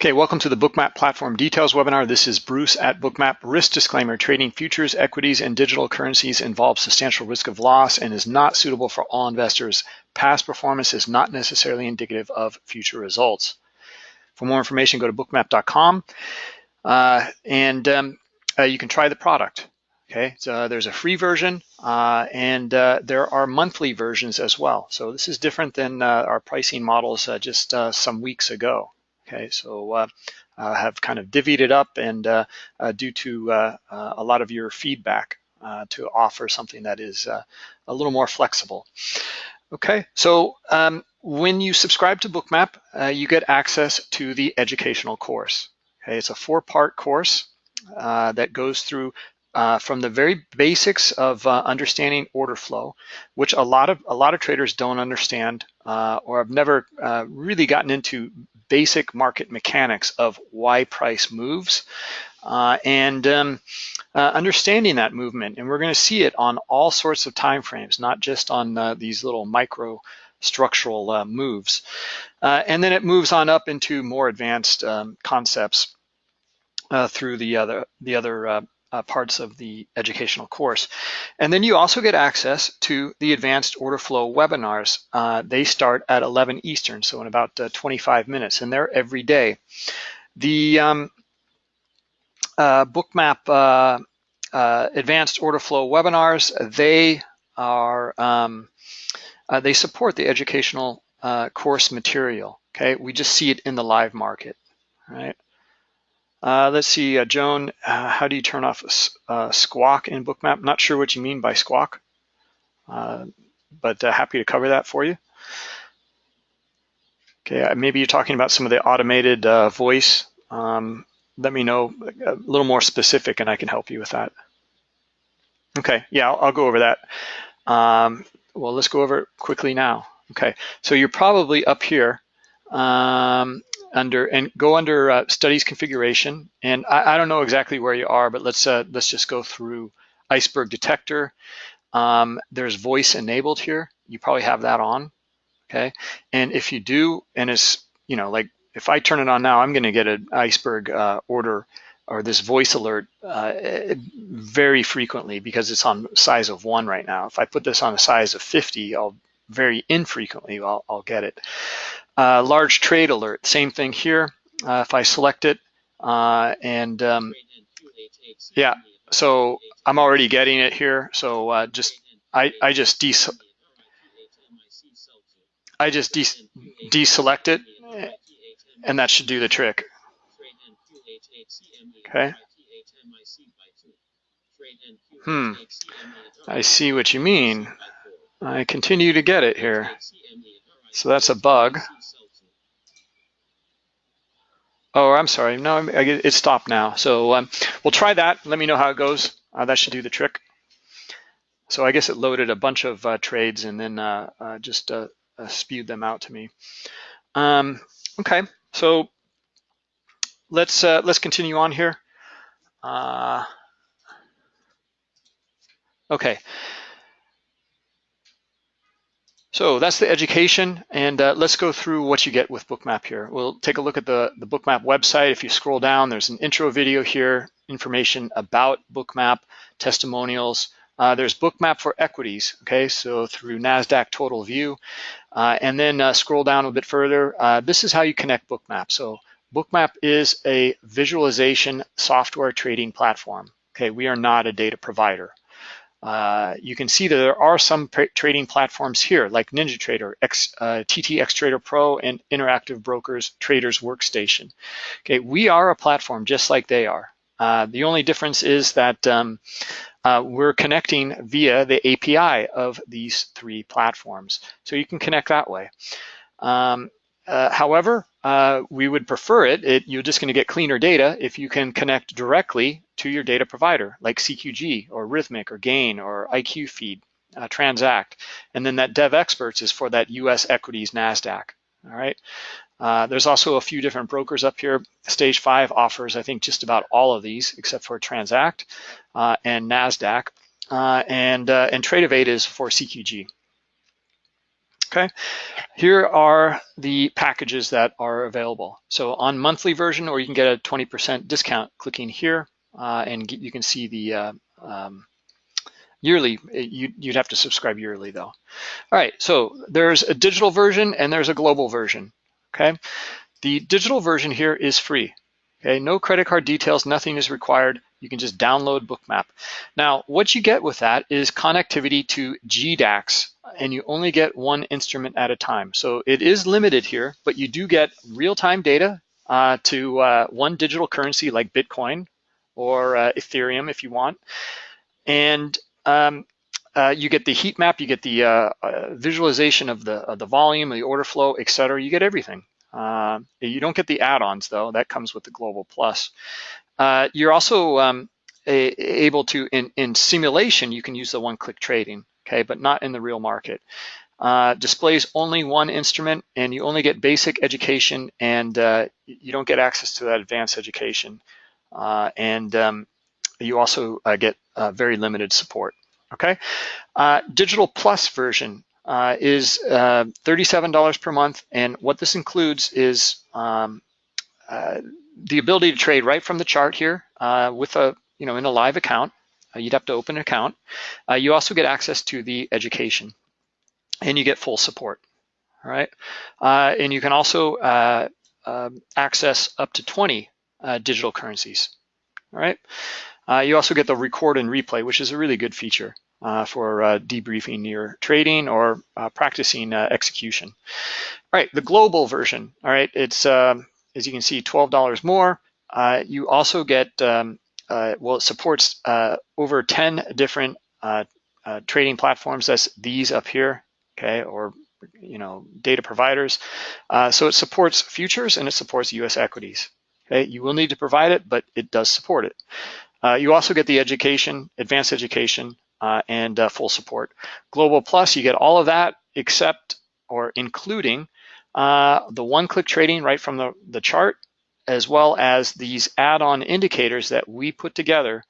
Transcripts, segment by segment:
Okay, welcome to the Bookmap Platform Details webinar. This is Bruce at Bookmap. Risk disclaimer, trading futures, equities, and digital currencies involves substantial risk of loss and is not suitable for all investors. Past performance is not necessarily indicative of future results. For more information, go to bookmap.com uh, and um, uh, you can try the product. Okay, so uh, there's a free version uh, and uh, there are monthly versions as well. So this is different than uh, our pricing models just some weeks ago. Okay, so uh, uh, have kind of divvied it up and uh, uh due to uh, uh, a lot of your feedback to offer something that is a little more flexible. Okay, so um, when you subscribe to Bookmap, you get access to the educational course. Okay, it's a four-part course that goes through uh, from the very basics of uh, understanding order flow, which a lot of a lot of traders don't understand uh, or have never really gotten into basic market mechanics of why price moves uh, and um, uh, understanding that movement. And we're going to see it on all sorts of time frames, not just on uh, these little micro structural uh, moves. Uh, and then it moves on up into more advanced um, concepts uh, through the other the other uh, parts of the educational course. And then you also get access to the advanced order flow webinars. Uh, they start at 11 Eastern, so in about uh, 25 minutes, and they're every day. The um, uh, Bookmap uh, uh, advanced order flow webinars, they are um, they support the educational course material. Okay, we just see it in the live market, right? Uh, let's see, uh, Joan, uh, how do you turn off uh, squawk in Bookmap? Not sure what you mean by squawk, uh, but uh, happy to cover that for you. Okay, maybe you're talking about some of the automated voice. Um, let me know a little more specific and I can help you with that. Okay, yeah, I'll, I'll go over that. Um, well, let's go over it quickly now. Okay, so you're probably up here um, under and go under uh, studies configuration. And I, I, don't know exactly where you are, but let's uh, let's just go through iceberg detector. Um, there's voice enabled here. You probably have that on, okay? And if you do, and it's, you know, like if I turn it on now, I'm gonna get an iceberg uh, order or this voice alert uh, very frequently because it's on size of one right now. If I put this on a size of 50, I'll very infrequently I'll, I'll get it. Uh, large trade alert, same thing here. Uh, if I select it uh, and um, yeah, so I'm already getting it here. So uh, just I I just de I just de deselect it, and that should do the trick. Okay. Hmm. I see what you mean. I continue to get it here. So that's a bug. Oh, I'm sorry. No, it stopped now. So um, we'll try that. Let me know how it goes. Uh, that should do the trick. So I guess it loaded a bunch of uh, trades and then uh, uh just uh, uh, spewed them out to me. Um, okay, so let's let's continue on here. okay. So that's the education, and uh, let's go through what you get with Bookmap here. We'll take a look at the, the Bookmap website. If you scroll down, there's an intro video here, information about Bookmap, testimonials. Uh, there's Bookmap for equities, okay, so through NASDAQ Total View. Uh, and then uh, scroll down a bit further. Uh, this is how you connect Bookmap. So Bookmap is a visualization software trading platform. Okay, we are not a data provider. Uh, you can see that there are some trading platforms here like NinjaTrader, X, uh, TT Pro, and Interactive Brokers Traders Workstation. Okay, we are a platform just like they are. Uh, the only difference is that um, uh, we're connecting via the API of these three platforms. So you can connect that way. Um, uh, however, uh, we would prefer it, it, you're just gonna get cleaner data if you can connect directly to your data provider like CQG or Rithmic or Gain or IQ Feed, uh, Transact. And then that Devexperts is for that US equities NASDAQ, all right? Uh, there's also a few different brokers up here. Stage five offers, I think, just about all of these except for Transact uh, and NASDAQ. And, and Tradovate is for CQG. Okay, here are the packages that are available. So on monthly version, or you can get a 20% discount clicking here, uh, and get, you can see the uh, um, yearly, you, would have to subscribe yearly though. All right, so there's a digital version and there's a global version, okay? The digital version here is free, okay? No credit card details, nothing is required. You can just download Bookmap. Now, what you get with that is connectivity to GDAX, and you only get one instrument at a time. So it is limited here, but you do get real-time data uh, to uh, one digital currency like Bitcoin or uh, Ethereum if you want. And um, uh, you get the heat map, you get the uh, uh, visualization of the, of the volume, the order flow, et cetera. You get everything. Uh, you don't get the add-ons though, that comes with the Global Plus. Uh, you're also um, able to, in, in simulation, you can use the one-click trading, okay, but not in the real market. Uh, displays only one instrument and you only get basic education and uh, you don't get access to that advanced education. Uh, and um, you also uh, get very limited support, okay? Digital Plus version uh, is uh, $37 per month, and what this includes is um, uh, the ability to trade right from the chart here with a, you know, in a live account. you'd have to open an account. you also get access to the education, and you get full support, all right? and you can also um, access up to 20 digital currencies, all right? Uh, you also get the record and replay, which is a really good feature uh, for uh, debriefing your trading or uh, practicing uh, execution. All right, the global version, all right, it's, um, as you can see, $12 more. Uh, you also get, um, well, it supports over 10 different trading platforms. That's these up here, okay, or you know, data providers. so it supports futures and it supports US equities. Okay, you will need to provide it, but it does support it. Uh, you also get the education, advanced education, uh, and uh, full support. Global Plus, you get all of that except or including uh, the one-click trading right from the, the chart, as well as these add-on indicators that we put together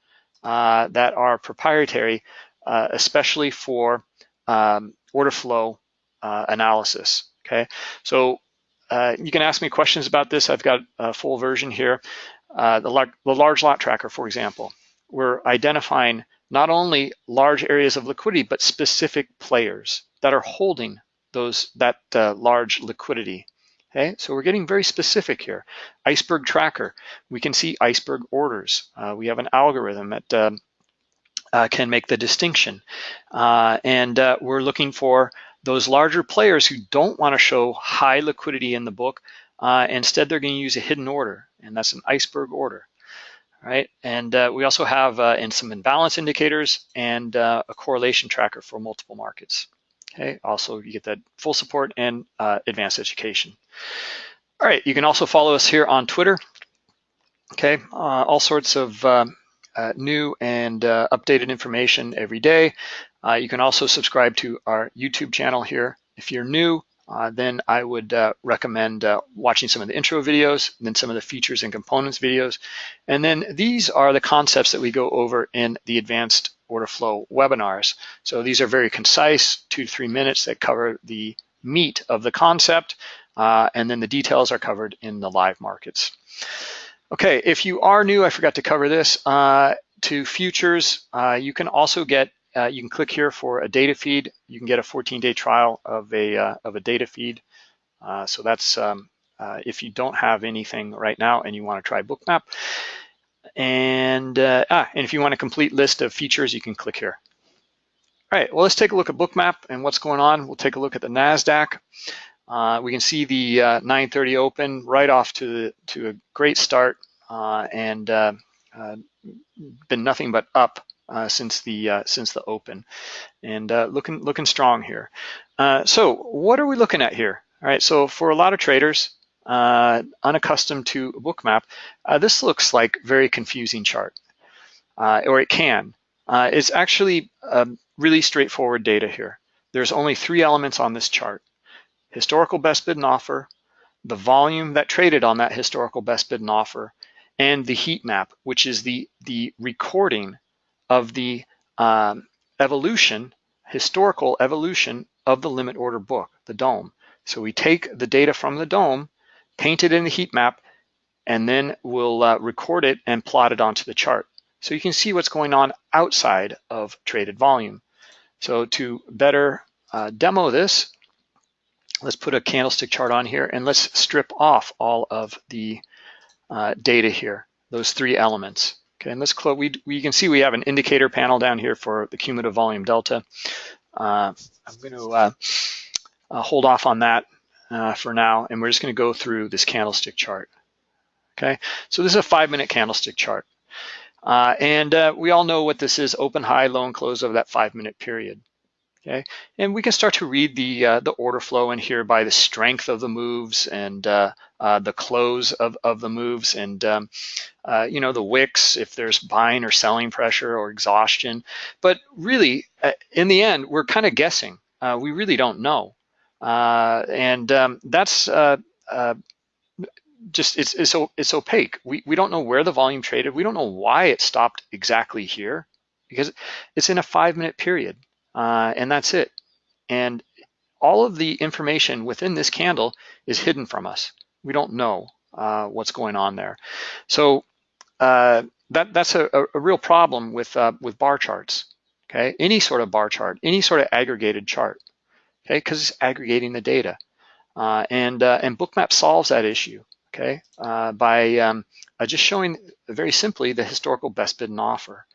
uh, that are proprietary, uh, especially for um, order flow analysis, okay? So you can ask me questions about this. I've got a full version here. Uh, the, lar the large lot tracker, for example, we're identifying not only large areas of liquidity, but specific players that are holding those that uh, large liquidity. Okay, so we're getting very specific here. Iceberg tracker, we can see iceberg orders. Uh, we have an algorithm that um, uh, can make the distinction. Uh, and uh, we're looking for those larger players who don't want to show high liquidity in the book. Uh, instead, they're going to use a hidden order and that's an iceberg order, right? And uh, we also have uh, in some imbalance indicators and uh, a correlation tracker for multiple markets. Okay, also you get that full support and uh, advanced education. All right, you can also follow us here on Twitter. Okay, uh, all sorts of um, uh, new and updated information every day. you can also subscribe to our YouTube channel here. If you're new, uh, then I would uh, recommend uh, watching some of the intro videos, then some of the features and components videos. And then these are the concepts that we go over in the advanced order flow webinars. So these are very concise, two to three minutes that cover the meat of the concept, uh, and then the details are covered in the live markets. Okay, if you are new, I forgot to cover this, uh, to futures, you can also get uh, you can click here for a data feed. You can get a 14-day trial of a uh, of a data feed. Uh, so that's um, uh, if you don't have anything right now and you want to try Bookmap. And uh, ah, and if you want a complete list of features, you can click here. All right, well, let's take a look at Bookmap and what's going on. We'll take a look at the NASDAQ. Uh, we can see the 930 open right off to, the, to a great start and been nothing but up uh, since the uh, since the open, and uh, looking looking strong here. Uh, so what are we looking at here? All right, so for a lot of traders uh, unaccustomed to Bookmap, uh, this looks like very confusing chart, or it can. it's actually um, really straightforward data here. There's only three elements on this chart: historical best bid and offer, the volume that traded on that historical best bid and offer, and the heat map, which is the the recording of the um, evolution, historical evolution of the limit order book, the DOM. So we take the data from the DOM, paint it in the heat map, and then we'll uh, record it and plot it onto the chart. So you can see what's going on outside of traded volume. So to better uh, demo this, let's put a candlestick chart on here and let's strip off all of the uh, data here, those three elements. Okay, and let's close, we, we can see we have an indicator panel down here for the cumulative volume delta. Uh, I'm gonna uh, uh, hold off on that uh, for now, and we're just gonna go through this candlestick chart. Okay, so this is a five minute candlestick chart. Uh, and uh, we all know what this is, open, high, low, and close of that five minute period. Okay, and we can start to read the the order flow in here by the strength of the moves and uh, uh, the close of, of the moves and um, uh, you know the wicks if there's buying or selling pressure or exhaustion. But really, in the end, we're kind of guessing. we really don't know, and um, that's just it's it's it's opaque. We we don't know where the volume traded. We don't know why it stopped exactly here because it's in a five minute period uh, and that's it. And all of the information within this candle is hidden from us. We don't know uh, what's going on there. So uh, that that's a, a, real problem with uh, with bar charts. Okay, any sort of bar chart, any sort of aggregated chart. Okay, because it's aggregating the data, uh, and uh, and Bookmap solves that issue okay, uh, by um, just showing very simply the historical best bid and offer.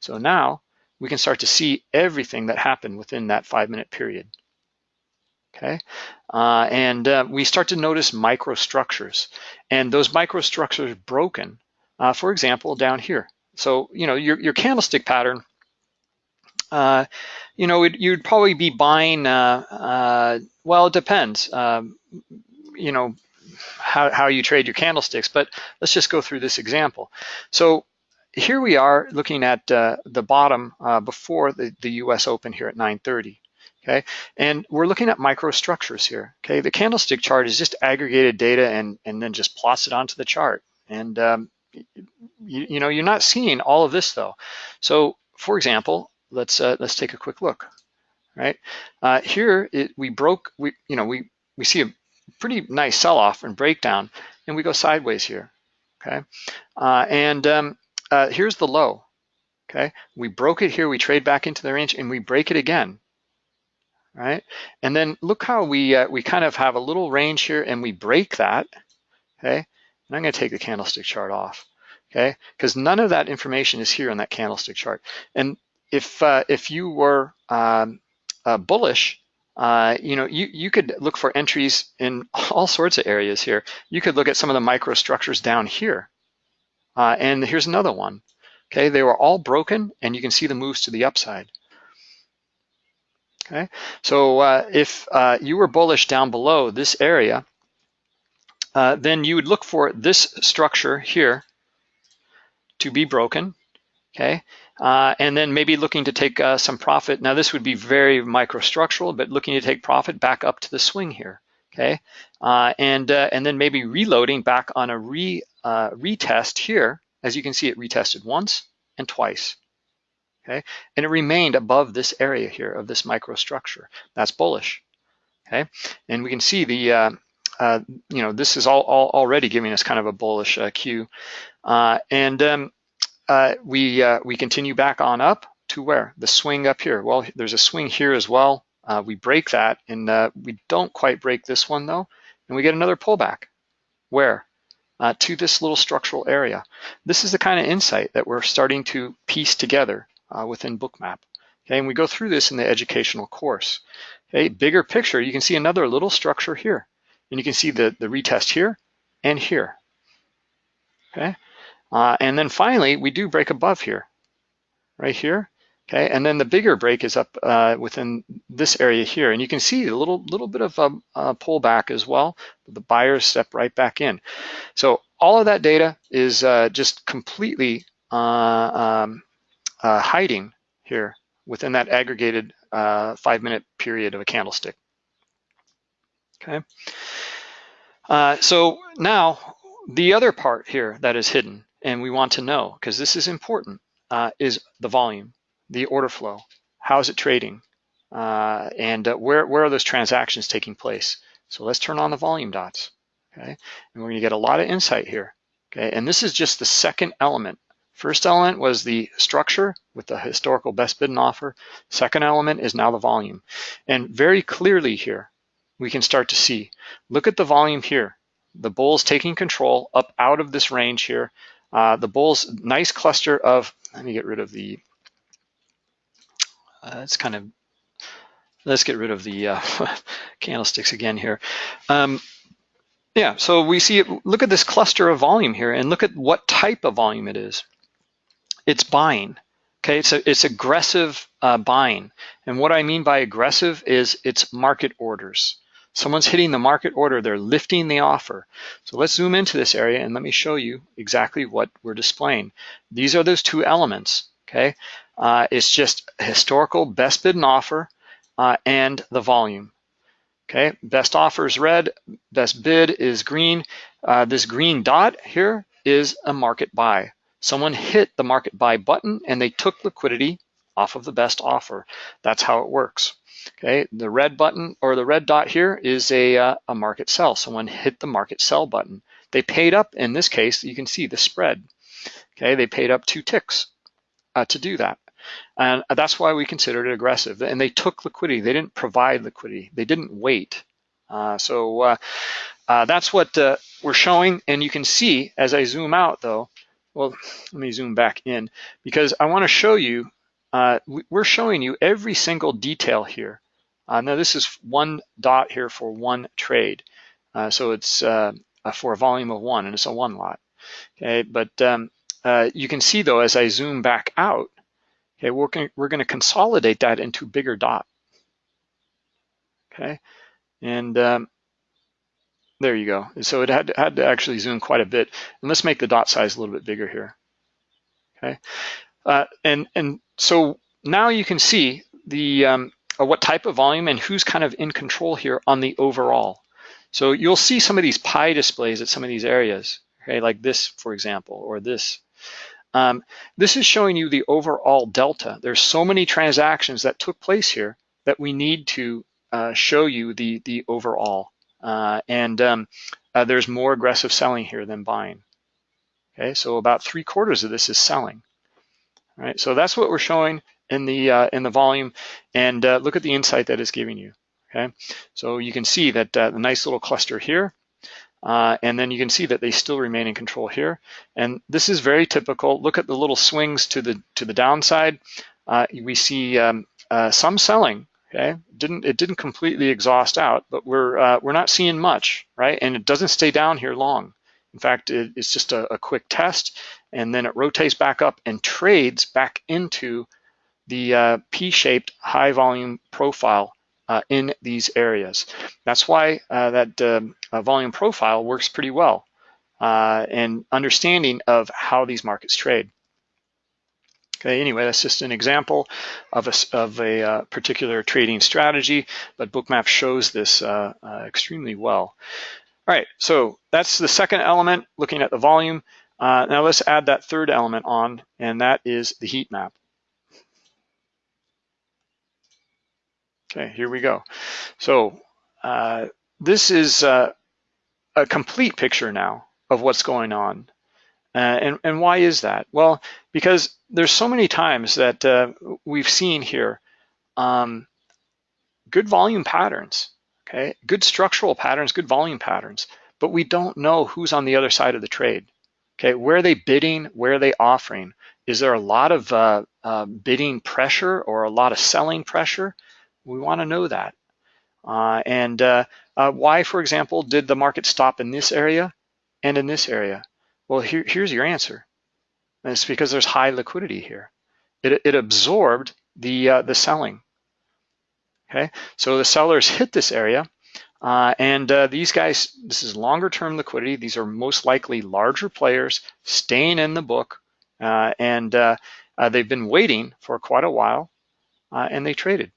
So now we can start to see everything that happened within that five minute period. Okay, uh, and uh, we start to notice microstructures and those microstructures broken, uh, for example, down here. So, you know, your, your candlestick pattern, uh, you know, it, you'd probably be buying, well, it depends, um, you know, how, how you trade your candlesticks, but let's just go through this example. So here we are looking at uh, the bottom uh, before the, the US Open here at 930. Okay, and we're looking at microstructures here. Okay, the candlestick chart is just aggregated data and, and then just plots it onto the chart. And um, you, you know, you're not seeing all of this though. So for example, let's uh, let's take a quick look. Right uh, here, it, we broke. We you know we we see a pretty nice sell-off and breakdown, and we go sideways here, okay? Uh, and um, uh, here's the low, okay? We broke it here, we trade back into the range, and we break it again, right? And then look how we, uh, we kind of have a little range here, and we break that, okay? And I'm gonna take the candlestick chart off, okay? Because none of that information is here on that candlestick chart. And if, uh, if you were um, uh, bullish, uh, you know, you, you could look for entries in all sorts of areas here. You could look at some of the microstructures down here. Uh, and here's another one. Okay, they were all broken and you can see the moves to the upside. Okay, so uh, if uh, you were bullish down below this area, uh, then you would look for this structure here to be broken. Okay, uh, and then maybe looking to take uh, some profit. Now this would be very microstructural, but looking to take profit back up to the swing here, okay? Uh, and, and then maybe reloading back on a re, retest here. As you can see, it retested once and twice, okay? And it remained above this area here of this microstructure. That's bullish, okay? And we can see the, uh, you know, this is all, all, already giving us kind of a bullish cue. and um, uh, we, uh, we continue back on up to where? The swing up here. Well, there's a swing here as well. Uh, we break that and uh, we don't quite break this one though. And we get another pullback. Where? Uh, to this little structural area. This is the kind of insight that we're starting to piece together uh, within Bookmap. Okay, and we go through this in the educational course. Okay, bigger picture, you can see another little structure here. And you can see the, the retest here and here. Okay, uh, and then finally, we do break above here, right here. Okay, and then the bigger break is up uh, within this area here. And you can see a little, little bit of a, a pullback as well. The buyers step right back in. So all of that data is uh, just completely uh, um, uh, hiding here within that aggregated uh, five minute period of a candlestick. Okay. Uh, so now the other part here that is hidden and we want to know, because this is important, uh, is the volume, the order flow. How is it trading? uh, and uh, where, where are those transactions taking place? So let's turn on the volume dots, okay? And we're gonna get a lot of insight here, okay? And this is just the second element. First element was the structure with the historical best bid and offer. Second element is now the volume. And very clearly here, we can start to see, look at the volume here. The bulls taking control up out of this range here. Uh, the bulls, nice cluster of, let me get rid of the, uh, it's kind of Let's get rid of the uh, candlesticks again here. Um, yeah, so we see, it, look at this cluster of volume here and look at what type of volume it is. It's buying, okay? A, it's aggressive uh, buying. And what I mean by aggressive is it's market orders. Someone's hitting the market order, they're lifting the offer. So let's zoom into this area and let me show you exactly what we're displaying. These are those two elements, okay? Uh, it's just historical best bid and offer uh, and the volume. Okay, best offer is red, best bid is green. Uh, this green dot here is a market buy. Someone hit the market buy button and they took liquidity off of the best offer. That's how it works. Okay, the red button or the red dot here is a, uh, a market sell. Someone hit the market sell button. They paid up, in this case, you can see the spread. Okay, they paid up two ticks uh, to do that. And that's why we considered it aggressive. And they took liquidity. They didn't provide liquidity. They didn't wait. Uh, so uh, uh, that's what uh, we're showing. And you can see as I zoom out though, well, let me zoom back in because I want to show you, uh, we're showing you every single detail here. Uh, now this is one dot here for one trade. so it's for a volume of one and it's a one lot. Okay, but um, you can see though, as I zoom back out, Okay, we're going, we're to consolidate that into bigger dot. Okay, and um, there you go. So it had, had to actually zoom quite a bit. And let's make the dot size a little bit bigger here. Okay, uh, and and so now you can see the um, uh, what type of volume and who's kind of in control here on the overall. So you'll see some of these pie displays at some of these areas, okay, like this, for example, or this. Um, this is showing you the overall delta. There's so many transactions that took place here that we need to uh, show you the, the overall. Uh, and um, uh, there's more aggressive selling here than buying. Okay, so about three quarters of this is selling. All right, so that's what we're showing in the uh, in the volume, and uh, look at the insight that it's giving you. Okay, so you can see that uh, the nice little cluster here uh, and then you can see that they still remain in control here. And this is very typical. Look at the little swings to the to the downside. We see um, some selling. Okay, didn't it didn't completely exhaust out, but we're uh, we're not seeing much, right? And it doesn't stay down here long. In fact, it, it's just a, a quick test, and then it rotates back up and trades back into the uh, P-shaped high volume profile uh, in these areas. That's why uh, that um, uh, volume profile works pretty well uh, and understanding of how these markets trade. Okay, anyway, that's just an example of a, of a uh, particular trading strategy, but Bookmap shows this uh, extremely well. All right, so that's the second element, looking at the volume. now let's add that third element on, and that is the heat map. Okay, here we go. So uh, this is uh, a complete picture now of what's going on. Uh, and, and why is that? Well, because there's so many times that uh, we've seen here um, good volume patterns, okay? Good structural patterns, good volume patterns, but we don't know who's on the other side of the trade. Okay, where are they bidding? Where are they offering? Is there a lot of uh, uh, bidding pressure or a lot of selling pressure? We want to know that. Uh, and uh, uh, why, for example, did the market stop in this area and in this area? Well, here, here's your answer. And it's because there's high liquidity here. It, it absorbed the, uh, the selling. Okay, so the sellers hit this area uh, and uh, these guys, this is longer term liquidity. These are most likely larger players staying in the book and they've been waiting for quite a while and they traded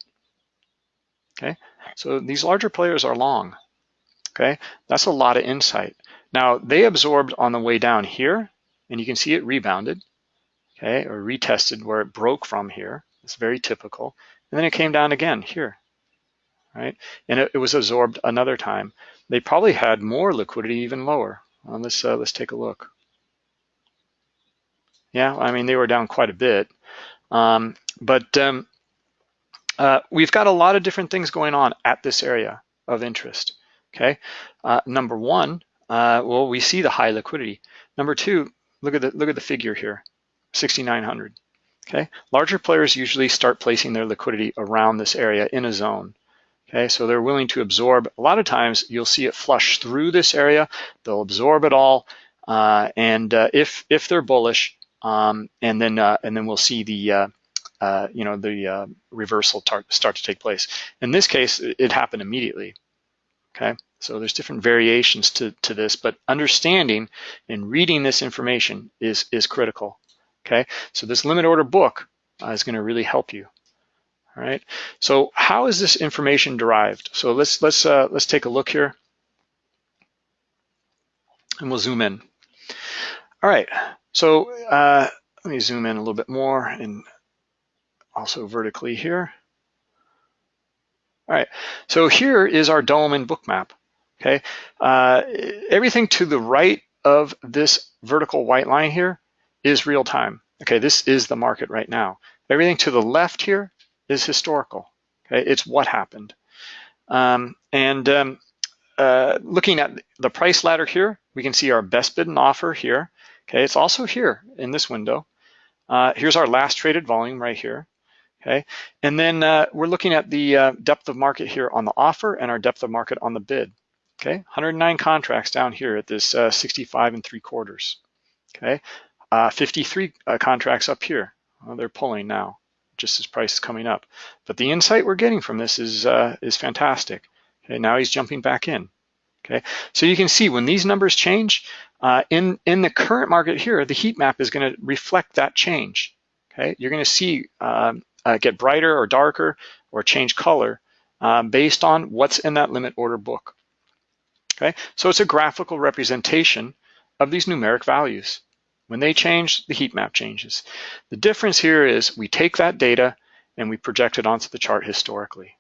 okay? So these larger players are long, okay? That's a lot of insight. Now, they absorbed on the way down here, and you can see it rebounded, okay, or retested where it broke from here. It's very typical. and then it came down again here, right? And it, it was absorbed another time. They probably had more liquidity even lower. Uh, let's uh, let's take a look. Yeah, I mean they were down quite a bit, um, but um, uh, we've got a lot of different things going on at this area of interest. Okay, uh, number one, uh, well we see the high liquidity. Number two, look at the look at the figure here, 6,900. Okay, larger players usually start placing their liquidity around this area in a zone. Okay, so they're willing to absorb. A lot of times you'll see it flush through this area. They'll absorb it all, uh, and uh, if if they're bullish, um, and then uh, and then we'll see the uh, uh, you know the reversal start to take place. In this case, it happened immediately. Okay, so there's different variations to to this, but understanding and reading this information is is critical. Okay, so this limit order book uh, is going to really help you. All right. So how is this information derived? So let's let's uh, let's take a look here, and we'll zoom in. All right. So uh, let me zoom in a little bit more and also vertically here. All right. So here is our DOM and Bookmap. Okay. Uh, everything to the right of this vertical white line here is real time. Okay, this is the market right now. Everything to the left here is historical. Okay, it's what happened. Um, and um, uh, looking at the price ladder here, we can see our best bid and offer here. Okay, it's also here in this window. Uh, here's our last traded volume right here. Okay, and then uh, we're looking at the uh, depth of market here on the offer and our depth of market on the bid. Okay, 109 contracts down here at this uh, 65 and three quarters. Okay, uh, 53 uh, contracts up here. Well, they're pulling now, just as price is coming up. But the insight we're getting from this is, uh, is fantastic. Okay, now he's jumping back in. Okay, so you can see when these numbers change, uh, in, in the current market here, the heat map is gonna reflect that change. Okay, you're gonna see um, uh, get brighter or darker or change color um, based on what's in that limit order book. Okay, so it's a graphical representation of these numeric values. When they change, the heat map changes. The difference here is we take that data and we project it onto the chart historically.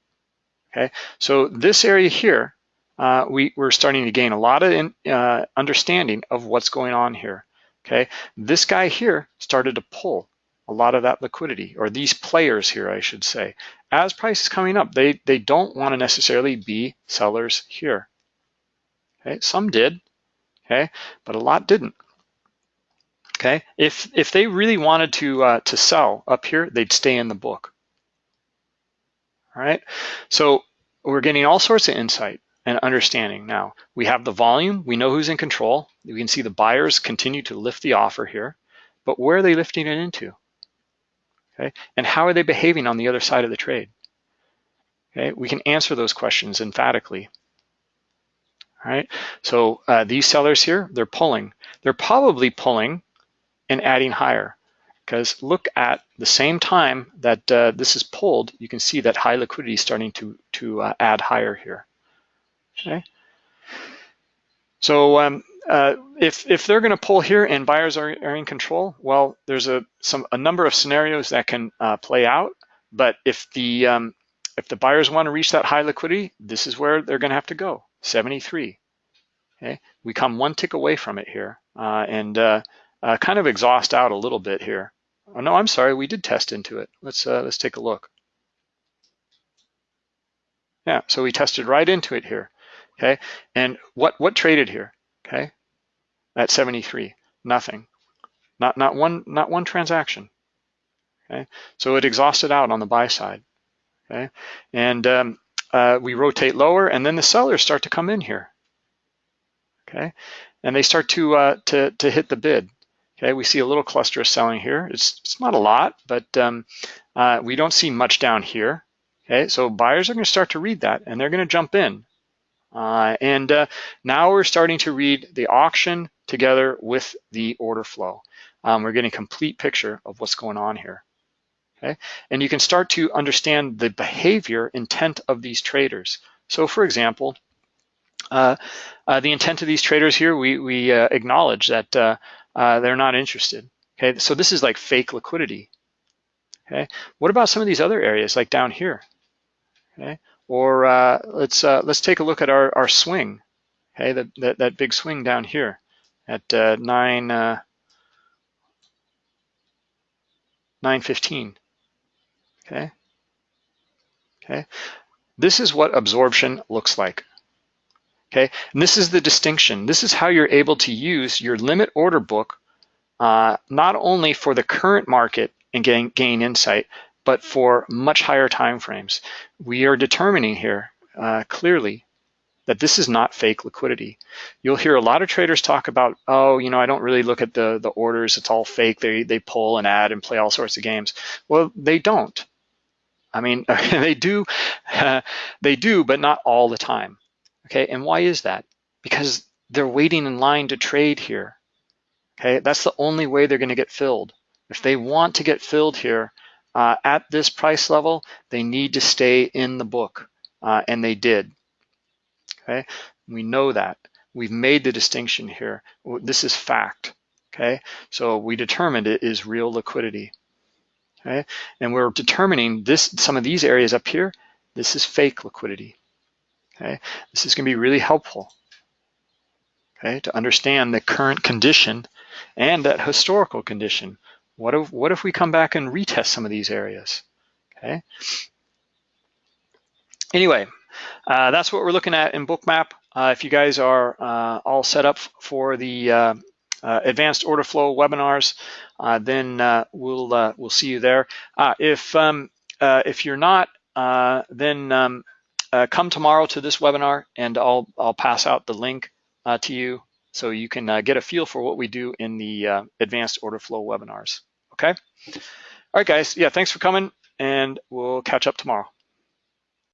Okay, so this area here, uh, we, we're starting to gain a lot of in, uh, understanding of what's going on here. Okay, this guy here started to pull a lot of that liquidity, or these players here, I should say. As price is coming up, they, they don't want to necessarily be sellers here. Okay, some did, okay, but a lot didn't. Okay, if if they really wanted to uh, to sell up here, they'd stay in the book. All right, so we're getting all sorts of insight and understanding now. We have the volume, we know who's in control. We can see the buyers continue to lift the offer here, but where are they lifting it into? Okay, and how are they behaving on the other side of the trade? Okay, we can answer those questions emphatically. Right, so uh, these sellers here, they're pulling. They're probably pulling and adding higher. Because look at the same time that uh, this is pulled, you can see that high liquidity is starting to, to uh, add higher here. Okay. So um, uh, if, if they're gonna pull here and buyers are, are in control, well, there's a, some, a number of scenarios that can uh, play out. But if the, um, if the buyers wanna reach that high liquidity, this is where they're gonna have to go, 73. Okay, we come one tick away from it here. Uh, and uh, uh, kind of exhaust out a little bit here. Oh no, I'm sorry, we did test into it. Let's uh, let's take a look. Yeah, so we tested right into it here. Okay, and what what traded here? Okay, at 73, nothing, not not one not one transaction. Okay, so it exhausted out on the buy side. Okay, and um, uh, we rotate lower, and then the sellers start to come in here. Okay, and they start to uh, to to hit the bid. Okay, we see a little cluster of selling here. It's, it's not a lot, but um, uh, we don't see much down here. Okay, so buyers are going to start to read that and they're going to jump in. Uh, and uh, now we're starting to read the auction together with the order flow. Um, we're getting a complete picture of what's going on here. Okay, and you can start to understand the behavior intent of these traders. So for example, uh, uh, the intent of these traders here, we, we uh, acknowledge that uh, they're not interested. Okay, so this is like fake liquidity. Okay, what about some of these other areas like down here? Okay, or uh, let's uh, let's take a look at our, our swing. Okay, that, that, that big swing down here at uh, 9, uh, 915. Okay, okay. This is what absorption looks like. Okay, and this is the distinction. This is how you're able to use your limit order book uh, not only for the current market and gain, gain insight, but for much higher time frames. We are determining here uh, clearly that this is not fake liquidity. You'll hear a lot of traders talk about, oh, you know, I don't really look at the, the orders, it's all fake. They, they pull and add and play all sorts of games. Well, they don't. I mean, they do, uh, they do, but not all the time. Okay, and why is that? Because they're waiting in line to trade here. Okay, that's the only way they're gonna get filled. If they want to get filled here uh, at this price level, they need to stay in the book, uh, and they did. Okay, we know that. We've made the distinction here. This is fact. Okay, so we determined it is real liquidity. Okay, and we're determining this. Some of these areas up here, this is fake liquidity. Okay, this is going to be really helpful. Okay, to understand the current condition and that historical condition. What if what if we come back and retest some of these areas? Okay. Anyway, uh, that's what we're looking at in Bookmap. Uh, if you guys are uh, all set up for the uh, Uh, advanced order flow webinars, uh, then uh, we'll uh, we'll see you there. if um, if you're not, then um, come tomorrow to this webinar, and I'll I'll pass out the link to you so you can get a feel for what we do in the advanced order flow webinars. Okay. All right, guys. Yeah, thanks for coming, and we'll catch up tomorrow.